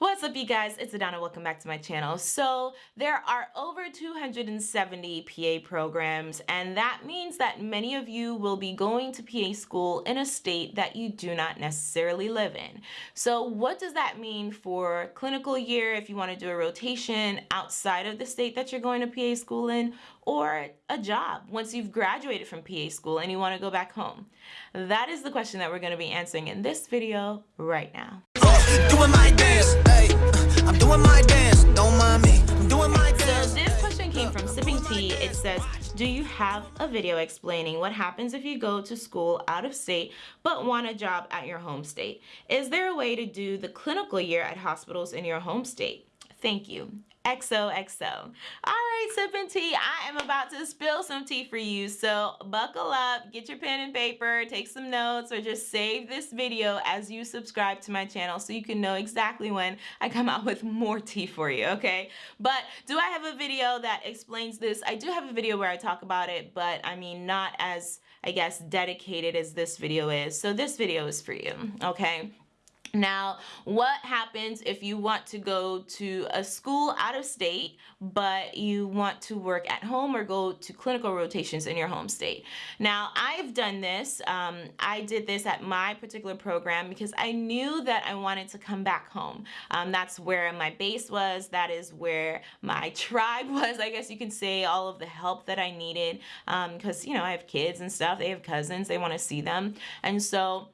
What's up you guys? It's Adana. Welcome back to my channel. So there are over 270 PA programs and that means that many of you will be going to PA school in a state that you do not necessarily live in. So what does that mean for clinical year if you want to do a rotation outside of the state that you're going to PA school in or a job once you've graduated from PA school and you want to go back home? That is the question that we're going to be answering in this video right now. Doing my dance, hey, I'm doing my dance, don't mind me, I'm doing my dance. So this question came from Sipping Tea. It says, do you have a video explaining what happens if you go to school out of state but want a job at your home state? Is there a way to do the clinical year at hospitals in your home state? Thank you. XOXO. All right, sipping tea. I am about to spill some tea for you. So buckle up, get your pen and paper, take some notes, or just save this video as you subscribe to my channel so you can know exactly when I come out with more tea for you, okay? But do I have a video that explains this? I do have a video where I talk about it, but I mean, not as, I guess, dedicated as this video is. So this video is for you, okay? Now, what happens if you want to go to a school out of state, but you want to work at home or go to clinical rotations in your home state? Now, I've done this. Um, I did this at my particular program because I knew that I wanted to come back home. Um, that's where my base was. That is where my tribe was, I guess you can say, all of the help that I needed. Because, um, you know, I have kids and stuff. They have cousins. They want to see them. And so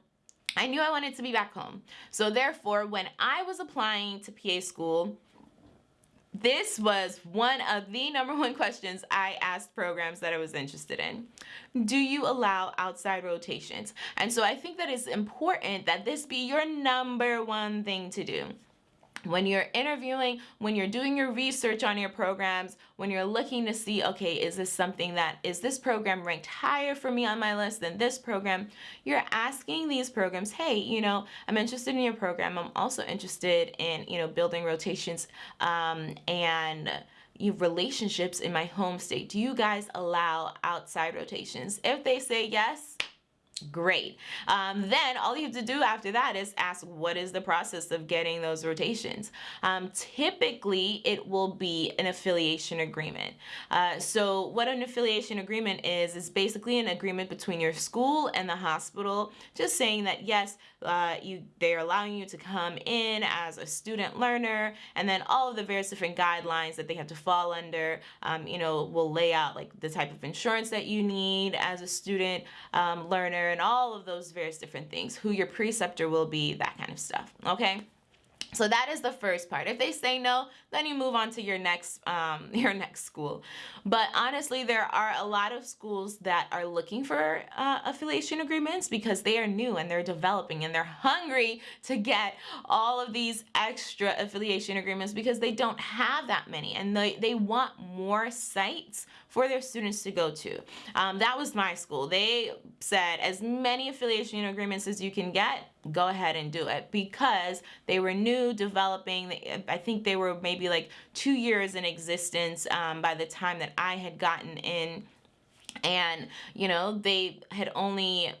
I knew I wanted to be back home. So therefore, when I was applying to PA school, this was one of the number one questions I asked programs that I was interested in. Do you allow outside rotations? And so I think that it's important that this be your number one thing to do when you're interviewing, when you're doing your research on your programs, when you're looking to see, okay, is this something that, is this program ranked higher for me on my list than this program? You're asking these programs, hey, you know, I'm interested in your program. I'm also interested in, you know, building rotations um, and you relationships in my home state. Do you guys allow outside rotations? If they say yes, Great. Um, then all you have to do after that is ask what is the process of getting those rotations. Um, typically, it will be an affiliation agreement. Uh, so what an affiliation agreement is, is basically an agreement between your school and the hospital, just saying that yes, uh, you they're allowing you to come in as a student learner, and then all of the various different guidelines that they have to fall under, um, you know, will lay out like the type of insurance that you need as a student um, learner, and all of those various different things, who your preceptor will be, that kind of stuff, okay? So that is the first part. If they say no, then you move on to your next um, your next school. But honestly, there are a lot of schools that are looking for uh, affiliation agreements because they are new and they're developing and they're hungry to get all of these extra affiliation agreements because they don't have that many and they, they want more sites for their students to go to. Um, that was my school. They said as many affiliation agreements as you can get, go ahead and do it because they were new developing. I think they were maybe like two years in existence um, by the time that I had gotten in. And you know they had only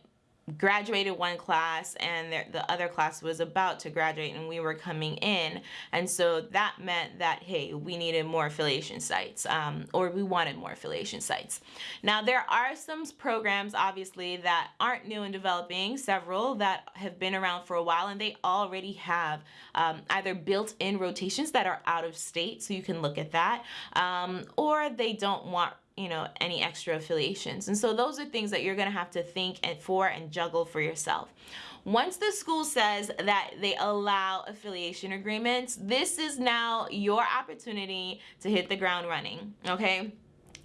graduated one class and the other class was about to graduate and we were coming in. And so that meant that hey we needed more affiliation sites um, or we wanted more affiliation sites. Now there are some programs obviously that aren't new and developing several that have been around for a while and they already have um, either built-in rotations that are out of state so you can look at that um, or they don't want you know, any extra affiliations. And so those are things that you're to have to think and for and juggle for yourself. Once the school says that they allow affiliation agreements, this is now your opportunity to hit the ground running, okay?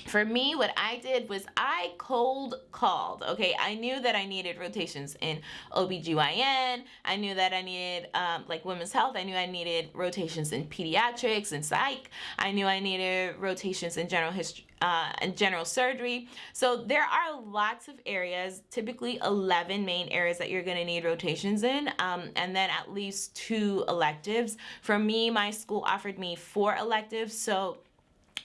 For me what I did was I cold called okay? I knew that I needed rotations in OBGYN I knew that I needed um, like women's health. I knew I needed rotations in pediatrics and psych. I knew I needed rotations in general history uh, and general surgery. So there are lots of areas typically 11 main areas that you're gonna need rotations in um, and then at least two electives. For me my school offered me four electives so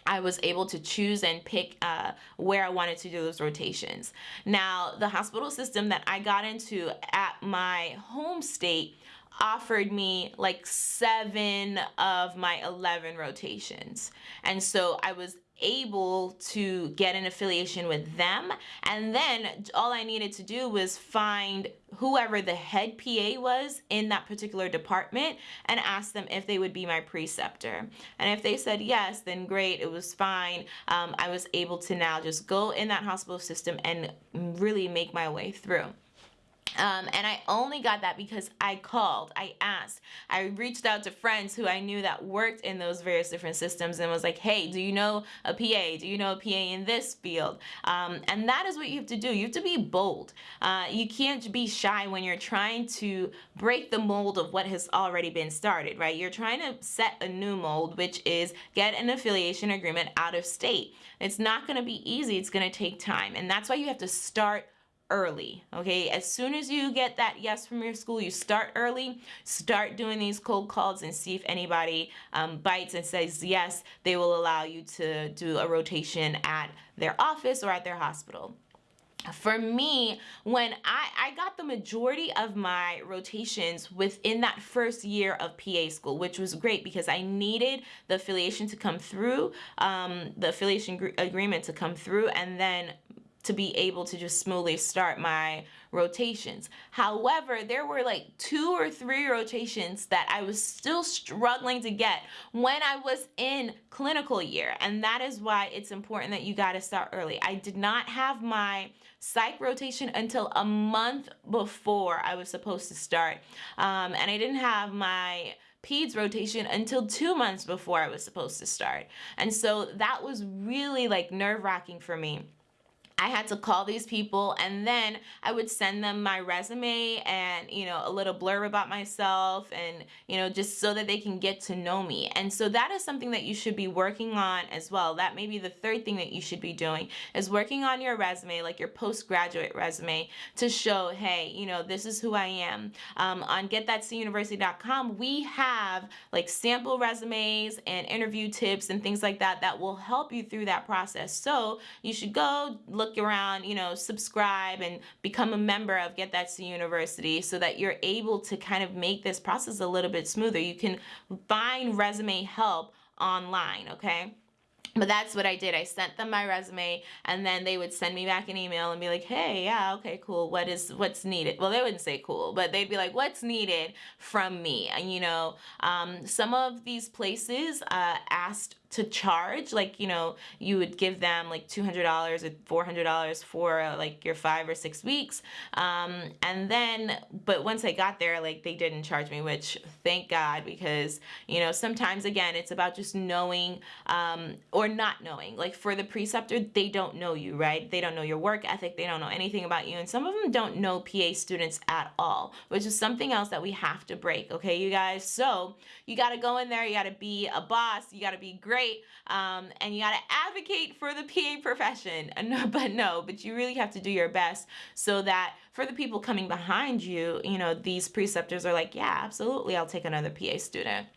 I was able to choose and pick uh, where I wanted to do those rotations. Now, the hospital system that I got into at my home state offered me like seven of my 11 rotations. And so I was able to get an affiliation with them. And then all I needed to do was find whoever the head PA was in that particular department and ask them if they would be my preceptor. And if they said yes then great it was fine. Um, I was able to now just go in that hospital system and really make my way through um, and I only got that because I called, I asked, I reached out to friends who I knew that worked in those various different systems and was like, hey, do you know a PA? Do you know a PA in this field? Um, and that is what you have to do. You have to be bold. Uh, you can't be shy when you're trying to break the mold of what has already been started, right? You're trying to set a new mold, which is get an affiliation agreement out of state. It's not going to be easy. It's going to take time. And that's why you have to start early okay? As soon as you get that yes from your school you start early start doing these cold calls and see if anybody um, bites and says yes they will allow you to do a rotation at their office or at their hospital. For me, when I, I got the majority of my rotations within that first year of PA school, which was great because I needed the affiliation to come through, um, the affiliation agreement to come through, and then to be able to just smoothly start my rotations. However, there were like two or three rotations that I was still struggling to get when I was in clinical year. And that is why it's important that you got to start early. I did not have my psych rotation until a month before I was supposed to start. Um, and I didn't have my peds rotation until two months before I was supposed to start. And so that was really like nerve wracking for me. I had to call these people and then I would send them my resume and, you know, a little blurb about myself and, you know, just so that they can get to know me. And so that is something that you should be working on as well. That may be the third thing that you should be doing is working on your resume, like your postgraduate resume to show, hey, you know, this is who I am. Um, on getthatcuniversity.com, we have like sample resumes and interview tips and things like that that will help you through that process. So you should go look look around, you know, subscribe and become a member of Get That C University so that you're able to kind of make this process a little bit smoother. You can find resume help online, okay? But that's what I did. I sent them my resume and then they would send me back an email and be like, hey, yeah, okay, cool. What is, what's needed? Well, they wouldn't say cool, but they'd be like, what's needed from me? And you know, um, some of these places uh, asked to charge like you know you would give them like $200 or $400 for uh, like your five or six weeks. Um, and then but once I got there like they didn't charge me which thank God because you know sometimes again it's about just knowing um, or not knowing. Like for the preceptor they don't know you right? They don't know your work ethic. They don't know anything about you. And some of them don't know PA students at all which is something else that we have to break okay you guys? So you got to go in there. You got to be a boss. You got to be great great. Um, and you got to advocate for the PA profession. But no, but you really have to do your best so that for the people coming behind you, you know, these preceptors are like, yeah, absolutely, I'll take another PA student.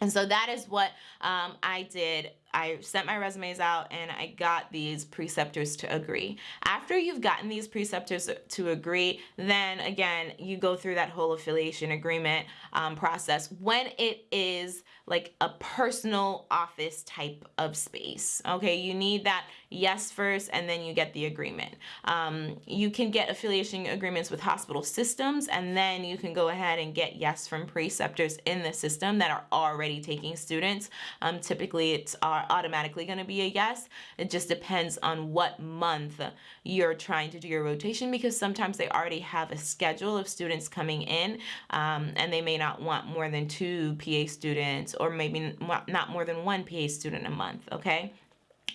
And so that is what um, I did. I sent my resumes out and I got these preceptors to agree. After you've gotten these preceptors to agree, then again, you go through that whole affiliation agreement um, process when it is like a personal office type of space. Okay, you need that yes first and then you get the agreement. Um, you can get affiliation agreements with hospital systems and then you can go ahead and get yes from preceptors in the system that are already taking students. Um, typically it's automatically going to be a yes. It just depends on what month you're trying to do your rotation because sometimes they already have a schedule of students coming in um, and they may not want more than two PA students or maybe not more than one PA student a month, okay?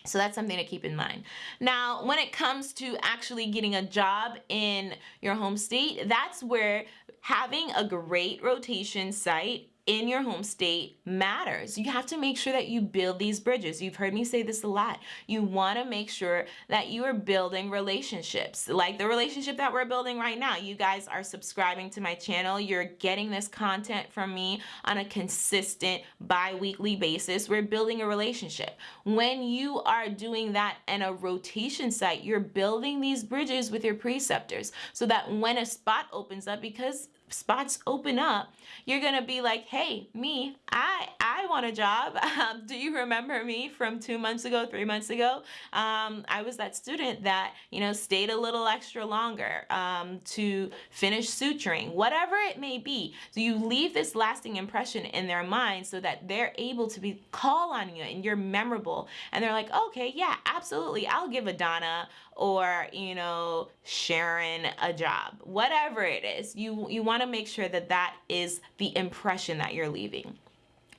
So that's something to keep in mind. Now, when it comes to actually getting a job in your home state, that's where having a great rotation site in your home state matters. You have to make sure that you build these bridges. You've heard me say this a lot. You want to make sure that you are building relationships like the relationship that we're building right now. You guys are subscribing to my channel. You're getting this content from me on a consistent bi-weekly basis. We're building a relationship. When you are doing that in a rotation site, you're building these bridges with your preceptors so that when a spot opens up because spots open up, you're going to be like, hey, me, I, I want a job. Um, do you remember me from two months ago, three months ago? Um, I was that student that, you know, stayed a little extra longer um, to finish suturing, whatever it may be. So you leave this lasting impression in their mind so that they're able to be call on you and you're memorable. And they're like, okay, yeah, absolutely. I'll give Adana or, you know, sharing a job, whatever it is. You, you want to make sure that that is the impression that you're leaving.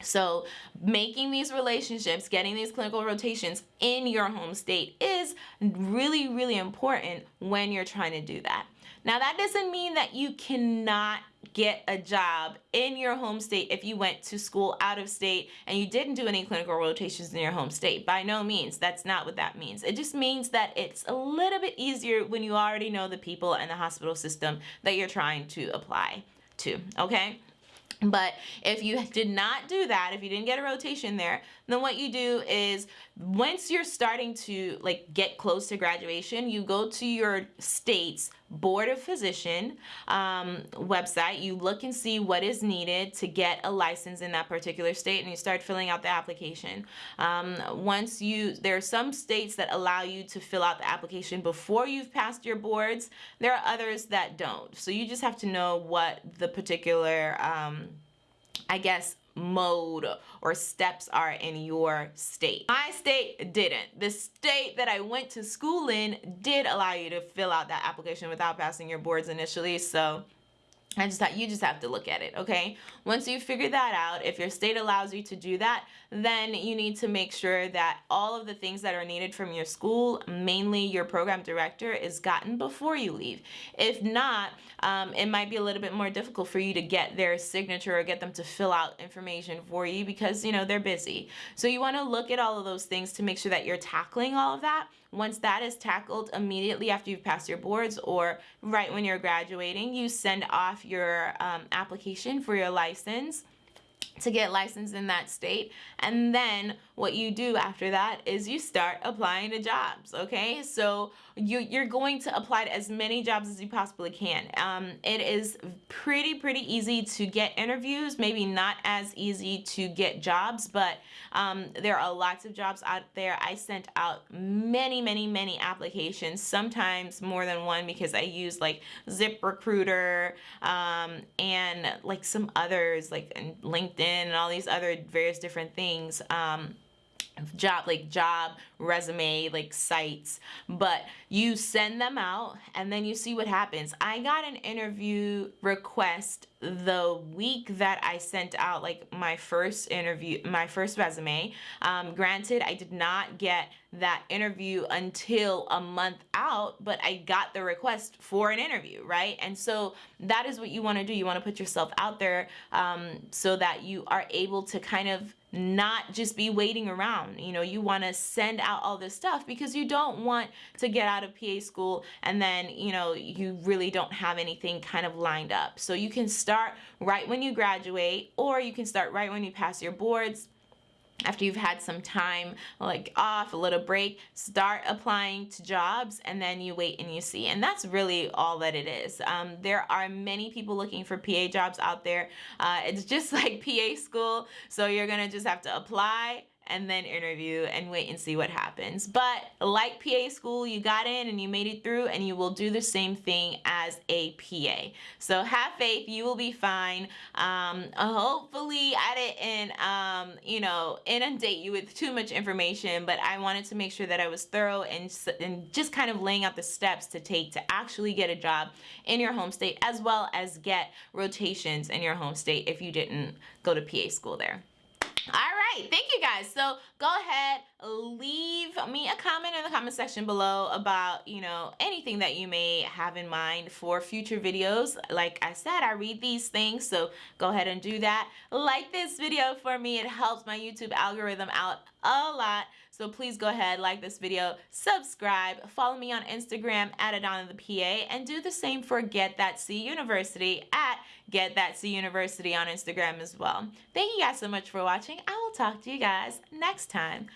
So making these relationships, getting these clinical rotations in your home state is really, really important when you're trying to do that. Now that doesn't mean that you cannot get a job in your home state if you went to school out of state and you didn't do any clinical rotations in your home state. By no means, that's not what that means. It just means that it's a little bit easier when you already know the people and the hospital system that you're trying to apply to, okay? But if you did not do that, if you didn't get a rotation there, then what you do is once you're starting to like get close to graduation, you go to your state's board of physician um, website, you look and see what is needed to get a license in that particular state and you start filling out the application. Um, once you, there are some states that allow you to fill out the application before you've passed your boards. There are others that don't. So you just have to know what the particular, um, I guess, mode or steps are in your state. My state didn't. The state that I went to school in did allow you to fill out that application without passing your boards initially. So I just thought you just have to look at it, okay? Once you figure that out, if your state allows you to do that, then you need to make sure that all of the things that are needed from your school, mainly your program director, is gotten before you leave. If not, um, it might be a little bit more difficult for you to get their signature or get them to fill out information for you because, you know, they're busy. So you want to look at all of those things to make sure that you're tackling all of that. Once that is tackled immediately after you've passed your boards or right when you're graduating, you send off your um, application for your license to get licensed in that state. And then what you do after that is you start applying to jobs okay? So you you're going to apply to as many jobs as you possibly can. Um, it is pretty pretty easy to get interviews maybe not as easy to get jobs but um, there are lots of jobs out there. I sent out many many many applications sometimes more than one because I use like ZipRecruiter um, and like some others like LinkedIn and all these other various different things. Um, job like job resume like sites. But you send them out and then you see what happens. I got an interview request the week that i sent out like my first interview my first resume. Um, granted i did not get that interview until a month out but i got the request for an interview right and so that is what you want to do you want to put yourself out there um, so that you are able to kind of not just be waiting around. You know, you want to send out all this stuff because you don't want to get out of PA school and then, you know, you really don't have anything kind of lined up. So you can start right when you graduate or you can start right when you pass your boards after you've had some time like off a little break start applying to jobs and then you wait and you see. And that's really all that it is. Um, there are many people looking for PA jobs out there. Uh, it's just like PA school so you're gonna just have to apply and then interview and wait and see what happens. But like PA school, you got in and you made it through and you will do the same thing as a PA. So have faith, you will be fine. Um, hopefully I didn't, um, you know, inundate you with too much information, but I wanted to make sure that I was thorough and, and just kind of laying out the steps to take to actually get a job in your home state as well as get rotations in your home state if you didn't go to PA school there. All right, thank you guys. So go ahead, leave me a comment in the comment section below about, you know, anything that you may have in mind for future videos. Like I said, I read these things, so go ahead and do that. Like this video for me. It helps my YouTube algorithm out a lot. So please go ahead, like this video, subscribe, follow me on Instagram at Adana the PA, and do the same for Get That C University at Get That C University on Instagram as well. Thank you guys so much for watching. I will talk to you guys next time.